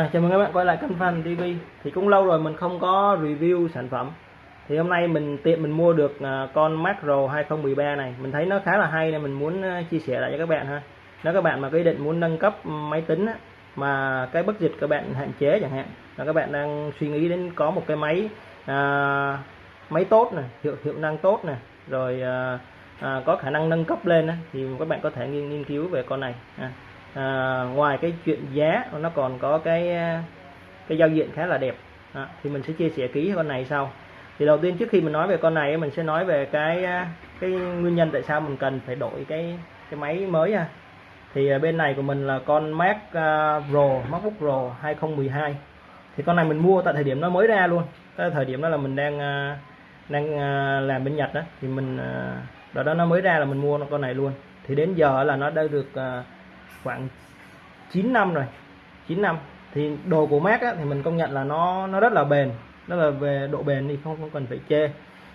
À, chào mừng các bạn quay lại kênh Fan TV thì cũng lâu rồi mình không có review sản phẩm. Thì hôm nay mình tiện mình mua được à, con Macro 2013 này. Mình thấy nó khá là hay nên mình muốn à, chia sẻ lại cho các bạn ha. Nếu các bạn mà có ý định muốn nâng cấp máy tính á, mà cái bất dịch các bạn hạn chế chẳng hạn là các bạn đang suy nghĩ đến có một cái máy à, máy tốt này hiệu hiệu năng tốt này rồi à, à, có khả năng nâng cấp lên á, thì các bạn có thể nghiên, nghiên cứu về con này ha à, ngoài cái chuyện giá nó còn có cái à, cái giao diện khá là đẹp. À, thì mình sẽ chia sẻ kỹ con này sau. Thì đầu tiên trước khi mình nói về con này mình sẽ nói về cái à, cái nguyên nhân tại sao mình cần phải đổi cái cái máy mới ha. Thì à, bên này của mình là con Mac Pro MacBook Pro 2012 thì con này mình mua tại thời điểm nó mới ra luôn. Cái thời điểm đó là mình đang đang làm bên Nhật đó thì mình đó đó nó mới ra là mình mua con này luôn. Thì đến giờ là nó đã được khoảng 9 năm rồi. 9 năm. Thì đồ của Mac á, thì mình công nhận là nó nó rất là bền. Nó là về độ bền thì không không cần phải chê.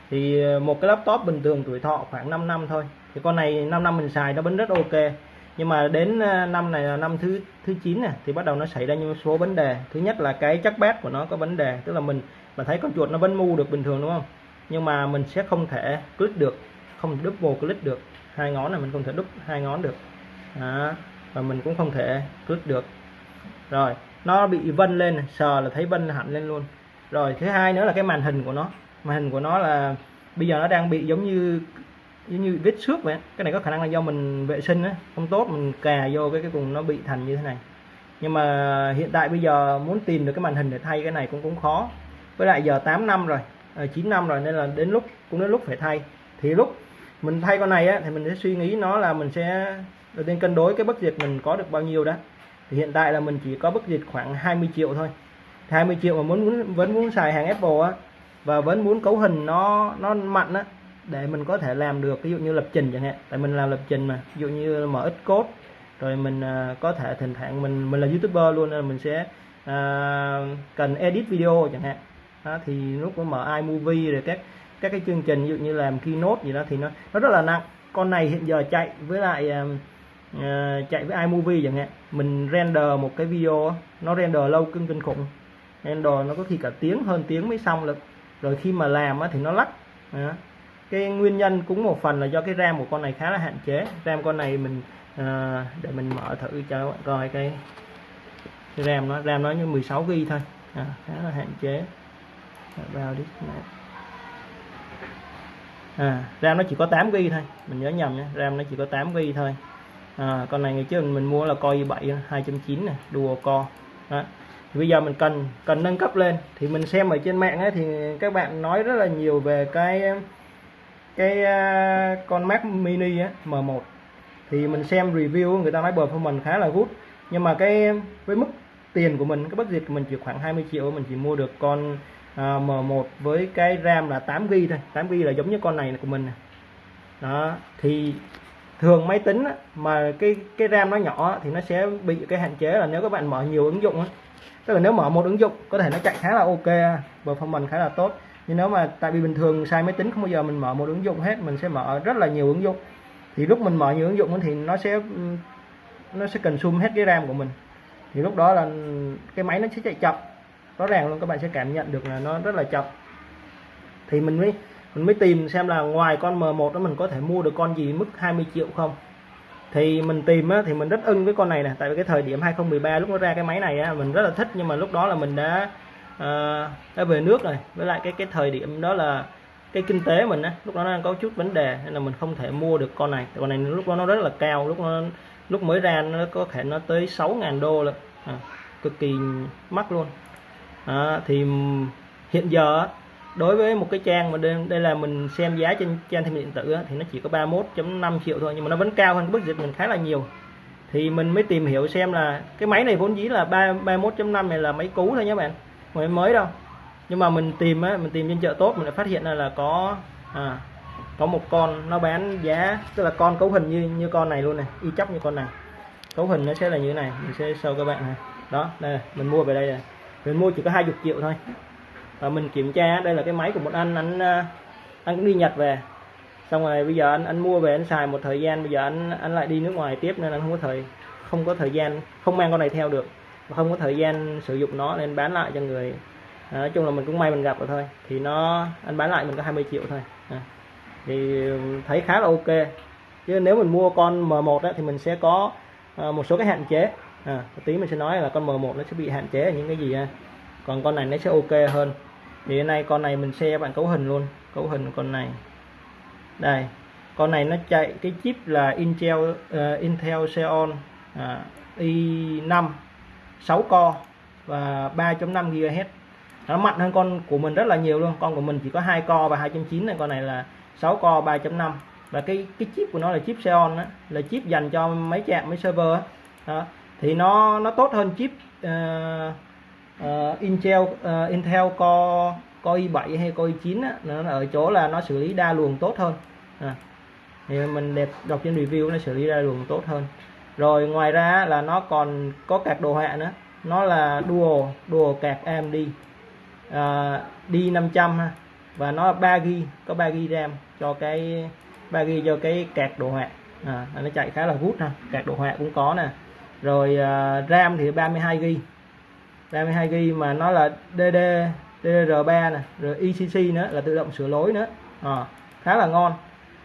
Thì ờ, một cái laptop bình thường tuổi thọ khoảng 5 năm thôi. Thì con này 5 năm mình xài nó vẫn rất ok. Nhưng mà đến ờ, năm này là năm thứ thứ 9 này thì bắt đầu nó xảy ra những số vấn đề. Thứ nhất là cái chắc bát của nó có vấn đề tức là mình mà thấy con chuột nó vẫn mu được bình thường đúng không? Nhưng mà mình sẽ không thể click được không double click được. Hai ngón này mình không thể đúc hai ngón được. Đó và mình cũng không thể click được. Rồi nó bị vân lên sờ là thấy vân hẳn lên luôn. Rồi thứ hai nữa là cái màn hình của nó. Màn hình của nó là bây giờ nó đang bị giống như giống như vết xước vậy. Cái này có khả năng là do mình vệ sinh á không tốt mình cà vô cái cái cùng nó bị thành như thế này. Nhưng mà hiện tại bây giờ muốn tìm được cái màn hình để thay cái này cũng cũng khó. Với lại giờ 8 năm rồi ờ, à, 9 năm rồi nên là đến lúc cũng đến lúc phải thay. Thì lúc mình thay con này á, thì mình sẽ suy nghĩ nó là mình sẽ đầu tiên cân đối cái bất diệt mình có được bao nhiêu đó. Thì hiện tại là mình chỉ có bất diệt khoảng 20 triệu thôi. 20 triệu mà muốn, vẫn muốn xài hàng Apple á và vẫn muốn cấu hình nó nó mạnh á để mình có thể làm được ví dụ như lập trình chẳng hạn. Tại mình làm lập trình mà ví dụ như mở ít code rồi mình uh, có thể thỉnh thoảng mình mình là youtuber luôn nên mình sẽ uh, cần edit video chẳng hạn. Đó, thì lúc mở iMovie rồi các các cái chương trình ví dụ như làm keynote gì đó thì nó nó rất là nặng. Con này hiện giờ chạy với lại uh, Ờ, chạy với iMovie chẳng hạn. Mình render một cái video nó render lâu kinh kinh khủng. Render nó có khi cả tiếng hơn tiếng mới xong được. Rồi khi mà làm thì nó lắc. Cái nguyên nhân cũng một phần là do cái ram của con này khá là hạn chế. Ram con này mình ờ, để mình mở thử cho các bạn coi cái, ram nó ram nó như 16 G thôi. À, khá là hạn chế. Vào đi. À, ram nó chỉ có 8 G thôi. Mình nhớ nhầm nhé ram nó chỉ có 8 G thôi à, con này ngày trước mình mua là Core i7 2.9 này đùa co. Đó. Thì bây giờ mình cần cần nâng cấp lên. Thì mình xem ở trên mạng ấy, thì các bạn nói rất là nhiều về cái cái uh, con Mac Mini á, M1 thì mình xem review người ta nói performance khá là good. Nhưng mà cái với mức tiền của mình cái bất budget của mình chỉ khoảng 20 triệu mình chỉ mua được con à, uh, M1 với cái RAM là 8 GB thôi. 8 GB là giống như con này của mình đó. Thì thường máy tính mà cái cái RAM nó nhỏ thì nó sẽ bị cái hạn chế là nếu các bạn mở nhiều ứng dụng tức là nếu mở một ứng dụng, có thể nó chạy khá là ok, performance khá là tốt. Nhưng nếu mà tại vì bình thường sai máy tính không bao giờ mình mở một ứng dụng hết, mình sẽ mở rất là nhiều ứng dụng. Thì lúc mình mở nhiều ứng dụng thì nó sẽ nó sẽ cần sum hết cái RAM của mình. Thì lúc đó là cái máy nó sẽ chạy chậm. Rõ ràng luôn, các bạn sẽ cảm nhận được là nó rất là chậm. Thì mình mới mình mới tìm xem là ngoài con M1 đó mình có thể mua được con gì mức 20 triệu không. Thì mình tìm á, thì mình rất ưng với con này nè tại vì cái thời điểm 2013 lúc nó ra cái máy này á, mình rất là thích nhưng mà lúc đó là mình đã uh, đã về nước rồi. Với lại cái cái thời điểm đó là cái kinh tế mình á lúc đó nó đang có chút vấn đề nên là mình không thể mua được con này. Con này lúc đó nó rất là cao lúc nó lúc mới ra nó có thể nó tới 6.000 đô luôn à, cực kỳ mắc luôn. À, thì hiện giờ đối với một cái trang mà đây, đây là mình xem giá trên trang thương điện tử thì nó chỉ có 31.5 triệu thôi nhưng mà nó vẫn cao hơn budget mình khá là nhiều. Thì mình mới tìm hiểu xem là cái máy này vốn dĩ là 31.5 này là máy cũ thôi nhé bạn máy mới đâu. Nhưng mà mình tìm á mình tìm trên chợ tốt mình lại phát hiện ra là có à, có một con nó bán giá tức là con cấu hình như như con này luôn này y chóc như con này. Cấu hình nó sẽ là như thế này mình sẽ show các bạn này. Đó đây mình mua về đây này. Mình mua chỉ có 20 triệu thôi và mình kiểm tra đây là cái máy của một anh anh à, anh cũng đi Nhật về. Xong rồi bây giờ anh anh mua về anh xài một thời gian bây giờ anh anh lại đi nước ngoài tiếp nên anh không có thời không có thời gian không mang con này theo được. Và không có thời gian sử dụng nó nên bán lại cho người à, nói chung là mình cũng may mình gặp rồi thôi. Thì nó anh bán lại mình có 20 triệu thôi. À. thì thấy khá là ok. Chứ nếu mình mua con M1 thì mình sẽ có à, một số cái hạn chế. À, tí mình sẽ nói là con M1 nó sẽ bị hạn chế ở những cái gì ha còn con này nó sẽ ok hơn thì hôm nay con này mình xe bạn cấu hình luôn cấu hình con này đây con này nó chạy cái chip là Intel uh, Intel Xeon uh, i5 6 core và 3.5 GHz nó mạnh hơn con của mình rất là nhiều luôn con của mình chỉ có hai core và 2.9 này con này là 6 core 3.5 và cái cái chip của nó là chip Xeon đó, là chip dành cho máy chạm máy server đó. đó. thì nó nó tốt hơn chip uh, uh, Intel uh, Intel Core Core i7 hay Core i9 á, nó ở chỗ là nó xử lý đa luồng tốt hơn. À. thì mình đẹp đọc trên review nó xử lý đa luồng tốt hơn. Rồi ngoài ra là nó còn có card đồ họa nữa. Nó là dual dual card AMD uh, D500 ha và nó 3 GB có 3 GB RAM cho cái 3 GB cho cái card đồ họa. À, nó chạy khá là vút ha card đồ họa cũng có nè. Rồi uh, RAM thì 32 GB 32 GB mà nó là DD DDR3 nè rồi ECC nữa là tự động sửa lỗi nữa. À, khá là ngon.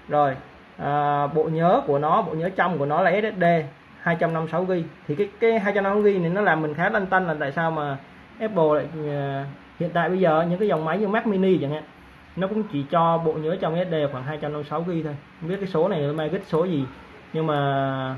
Rồi à, bộ nhớ của nó bộ nhớ trong của nó là SSD 256 GB thì cái cái 256 GB này nó làm mình khá lăn tăn là tại sao mà Apple lại uh, hiện tại bây giờ những cái dòng máy như Mac Mini chẳng hạn nó cũng chỉ cho bộ nhớ trong SD khoảng 256 GB thôi. Không biết cái số này là mai số gì nhưng mà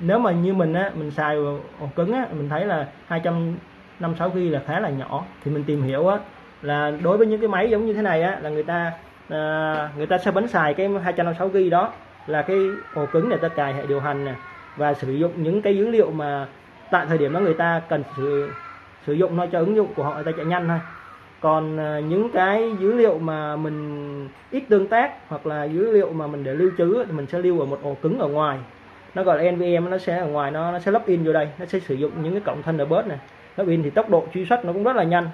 nếu mà như mình á mình xài ổ cứng á mình thấy là 200 256 GB là khá là nhỏ. Thì mình tìm hiểu á là đối với những cái máy giống như thế này á là người ta à, người ta sẽ bắn xài cái 256 GB đó là cái ổ cứng để ta cài hệ điều hành nè và sử dụng những cái dữ liệu mà tại thời điểm đó người ta cần sử sử dụng nó cho ứng dụng của họ người ta chạy nhanh thôi. Còn à, những cái dữ liệu mà mình ít tương tác hoặc là dữ liệu mà mình để lưu trữ thì mình sẽ lưu ở một ổ cứng ở ngoài. Nó gọi là NVM nó sẽ ở ngoài nó nó sẽ lắp in vô đây nó sẽ sử dụng những cái cổng Thunderbird này nó in thì tốc độ truy xuất nó cũng rất là nhanh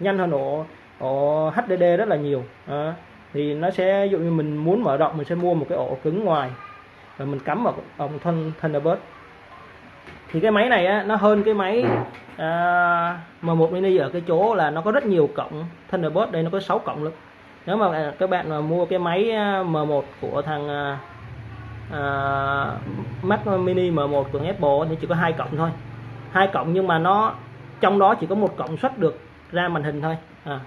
nhanh hơn ổ ổ HDD rất là nhiều. À, thì nó sẽ ví dụ như mình muốn mở rộng mình sẽ mua một cái ổ cứng ngoài và mình cắm vào ống Thunderbird. Thì cái máy này á, nó hơn cái máy à, M1 mini ở cái chỗ là nó có rất nhiều cổng Thunderbird. Đây nó có 6 cổng luôn nếu mà các bạn mà mua cái máy à, M1 của thằng à, à, Mac mini M1 của Apple thì chỉ có hai cổng thôi. Hai cổng nhưng mà nó trong đó chỉ có một cộng xuất được ra màn hình thôi. À.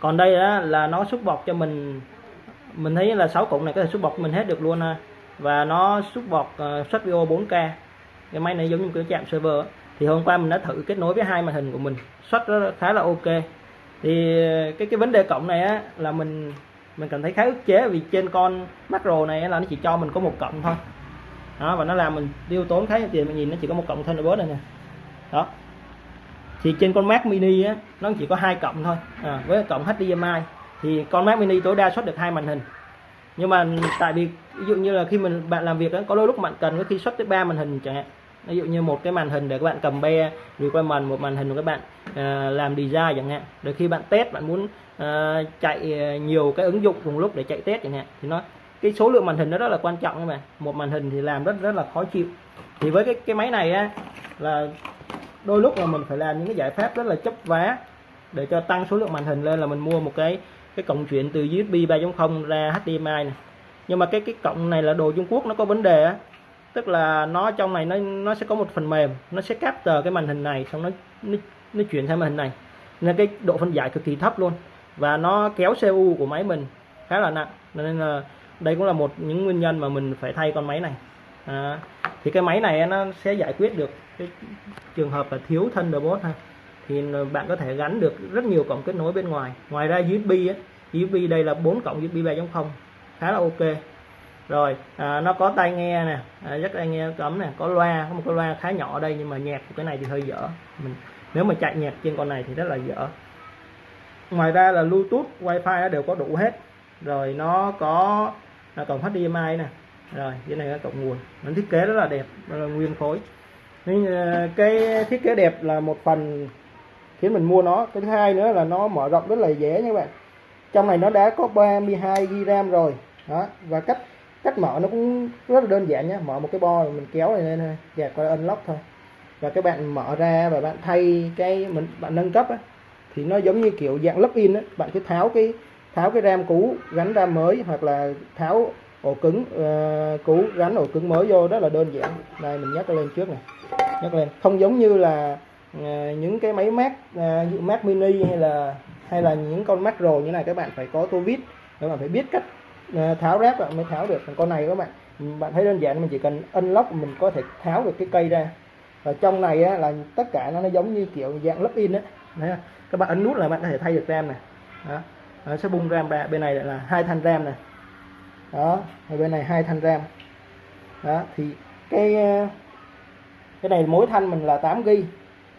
còn đây á, là nó xúc bọt cho mình. Mình thấy là 6 cộng này có thể xúc bọt mình hết được luôn ha. Và nó xúc bọt ờ, uh, xuất video 4K cái máy này giống như cái chạm server thì hôm qua mình đã thử kết nối với hai màn hình của mình. Xuất khá là ok. Thì ờ, cái cái vấn đề cộng này á là mình mình cảm thấy khá ức chế vì trên con macro này là nó chỉ cho mình có một cộng thôi. Đó và nó làm mình tiêu tốn khá nhiều tiền. Mình nhìn nó chỉ có một cộng Thunderbird này nè. Đó thì trên con Mac mini á nó chỉ có hai cộng thôi. À, với cộng HDMI thì con Mac mini tối đa xuất được hai màn hình. Nhưng mà tại vì ví dụ như là khi mình bạn làm việc đó, có đôi lúc bạn cần có khi xuất tới ba màn hình chẳng hạn. Ví dụ như một cái màn hình để các bạn cầm be requirement một màn hình của các bạn uh, làm design chẳng hạn. Rồi khi bạn test bạn muốn uh, chạy à, nhiều cái ứng dụng cùng lúc để chạy test chẳng hạn thì nó cái số lượng màn hình nó rất là quan trọng các bạn. Một màn hình thì làm rất rất là khó chịu. Thì với cái cái máy này á là đôi lúc là mình phải làm những cái giải pháp rất là chấp vá để cho tăng số lượng màn hình lên là mình mua một cái cái cổng chuyển từ USB 3.0 ra HDMI này. Nhưng mà cái cái cổng này là đồ Trung Quốc nó có vấn đề á. Tức là nó trong này nó nó sẽ có một phần mềm nó sẽ capture cái màn hình này xong nó nó, nó chuyển sang màn hình này. Nên cái độ phân giải cực kỳ thấp luôn. Và nó kéo CPU của máy mình khá là nặng. Nên là đây cũng là một những nguyên nhân mà mình phải thay con máy này. À, thì cái máy này nó sẽ giải quyết được cái trường hợp là thiếu thân Thunderbolt ha thì bạn có thể gắn được rất nhiều cổng kết nối bên ngoài. Ngoài ra USB á USB đây là 4 cổng USB 3.0 khá là ok. Rồi à, nó có tai nghe nè à, rất tai nghe cấm nè có loa có một cái loa khá nhỏ ở đây nhưng mà nhạc của cái này thì hơi dở. Mình nếu mà chạy nhạc trên con này thì rất là dở. Ngoài ra là Bluetooth Wi-Fi đều có đủ hết. Rồi nó có là cổng HDMI nè. Rồi cái này là cổng nguồn. Nó thiết kế rất là đẹp là nguyên khối nên ờ, cái thiết kế đẹp là một phần khiến mình mua nó. Cái thứ hai nữa là nó mở rộng rất là dễ nha các bạn. Trong này nó đã có 32 GB RAM rồi. Đó và cách cách mở nó cũng rất là đơn giản nhé mở một cái bo mình kéo này lên thôi. Gạt qua unlock thôi. Và các bạn mở ra và bạn thay cái mình bạn nâng cấp á, thì nó giống như kiểu dạng lắp in á. Bạn cứ tháo cái tháo cái ram cũ gắn ram mới hoặc là tháo ổ cứng ờ, uh, cũ gắn ổ cứng mới vô rất là đơn giản. Đây mình nhắc lên trước này. Nhắc lên. Không giống như là uh, những cái máy mát uh, mát mini hay là hay là những con mát rồi như này các bạn phải có tô vít các bạn phải biết cách uh, tháo ráp mới tháo được. Còn con này các bạn bạn thấy đơn giản mình chỉ cần unlock mình có thể tháo được cái cây ra. Và trong này á, là tất cả nó, nó giống như kiểu dạng lắp in đấy các bạn ấn nút là bạn có thể thay được ram này. Đó. Nó sẽ bung ram ra bên này là hai thanh ram này đó, ở bên này hai thanh ram. Đó, thì cái ờ, cái này mỗi thanh mình là 8 g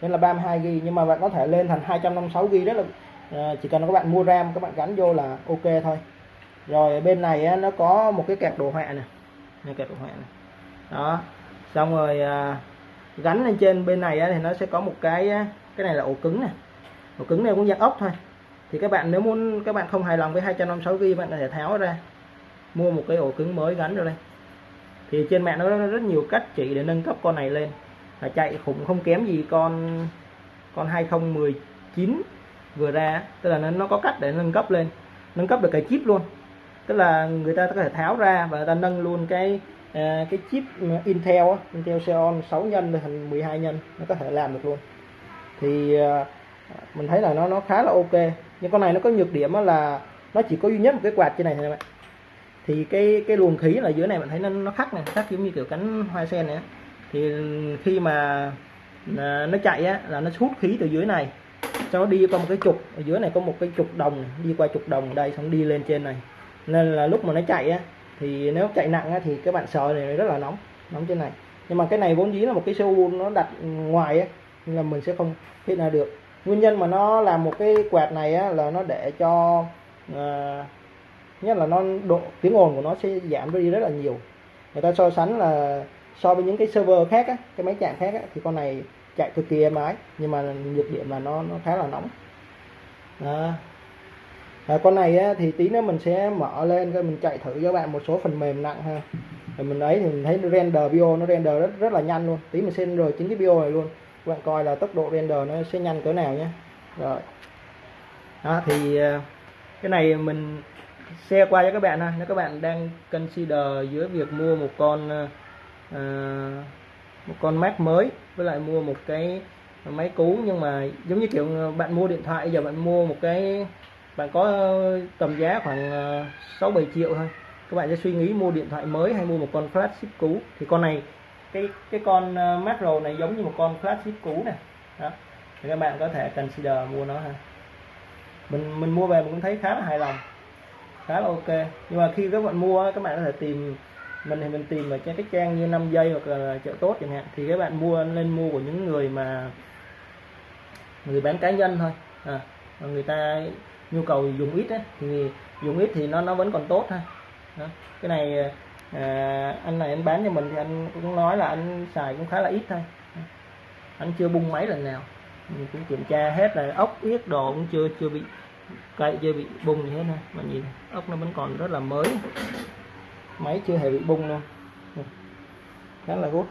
nên là 32 g nhưng mà bạn có thể lên thành 256 g rất là ờ, chỉ cần các bạn mua ram, các bạn gắn vô là ok thôi. Rồi, bên này nó có một cái kẹp đồ họa này này kẹp đồ họa này đó, xong rồi ờ, gắn lên trên bên này thì nó sẽ có một cái cái này là ổ cứng này ổ cứng này cũng dạng ốc thôi. Thì các bạn, nếu muốn, các bạn không hài lòng với 256 g bạn có thể tháo ra mua một cái ổ cứng mới gắn vào đây thì trên mạng nó rất nhiều cách chỉ để nâng cấp con này lên. Là chạy khủng không kém gì con con 2019 vừa ra. Tức là nó có cách để nâng cấp lên. Nâng cấp được cái chip luôn. Tức là người ta có thể tháo ra và người ta nâng luôn cái à, cái chip Intel Intel Xeon 6 nhân thành 12 nhân. Nó có thể làm được luôn. Thì à, mình thấy là nó nó khá là ok. Nhưng con này nó có nhược điểm là nó chỉ có duy nhất một cái quạt trên này thôi các bạn thì cái cái luồng khí là dưới này bạn thấy nó nó khắc này khắc giống như kiểu cánh hoa sen này thì khi mà à, nó chạy á là nó hút khí từ dưới này cho nó đi qua một cái trục ở dưới này có một cái trục đồng đi qua trục đồng đây xong đi lên trên này. Nên là lúc mà nó chạy á thì nếu chạy nặng á, thì các bạn sờ này rất là nóng nóng trên này. Nhưng mà cái này vốn dĩ là một cái cu nó đặt ngoài á nên là mình sẽ không hiện ra được. Nguyên nhân mà nó làm một cái quạt này á, là nó để cho uh, nhất là nó độ tiếng ồn của nó sẽ giảm đi rất là nhiều. Người ta so sánh là so với những cái server khác á, cái máy chạm khác á, thì con này chạy cực kỳ êm ái nhưng mà nhược điểm là nó nó khá là nóng. Đó. À, con này á, thì tí nữa mình sẽ mở lên rồi mình chạy thử cho bạn một số phần mềm nặng ha. Rồi mình ấy thì mình thấy render bio nó render rất rất là nhanh luôn. Tí mình sẽ render chính cái bio này luôn. Các bạn coi là tốc độ render nó sẽ nhanh cỡ nào nhé. Rồi. Đó thì à, cái này mình share qua cho các bạn ha. Nếu các bạn đang consider giữa việc mua một con uh, một con Mac mới với lại mua một cái máy cũ nhưng mà giống như kiểu ờ, bạn mua điện thoại giờ bạn mua một cái bạn có tầm giá khoảng 6 7 triệu thôi. Các bạn sẽ suy nghĩ mua điện thoại mới hay mua một con flagship cũ. Thì con này cái cái con macro này giống như một con flagship cũ này đó. Thì các bạn có thể consider mua nó ha. Mình mình mua về mình cũng thấy khá là hài lòng khá là ok. Nhưng mà khi các bạn mua các bạn có thể tìm mình thì mình tìm ở trên cái trang như 5 giây hoặc là chợ tốt chẳng hạn thì các bạn mua lên mua của những người mà người bán cá nhân thôi. À, người ta nhu cầu dùng ít ấy, thì dùng ít thì nó nó vẫn còn tốt ha đó. cái này à, anh này anh bán cho mình thì anh cũng nói là anh xài cũng khá là ít thôi. Anh chưa bung máy lần nào. Mình cũng kiểm tra hết là ốc yết đồ cũng chưa chưa bị cây chưa bị bung gì hết này mà nhìn ốc nó vẫn còn rất là mới. Máy chưa hề bị bung luôn khá là gút.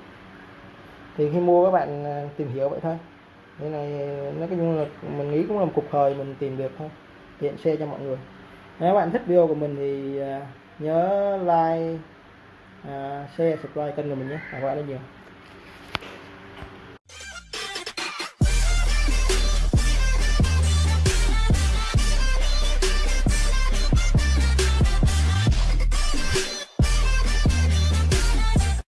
Thì khi mua các bạn à, tìm hiểu vậy thôi. Thế này nó cái là mình nghĩ cũng là một cục thời mình tìm được thôi. Tiện xe cho mọi người. Nếu bạn thích video của mình thì à, nhớ like uh, share subscribe kênh của mình nhé. Cảm ơn rất nhiều.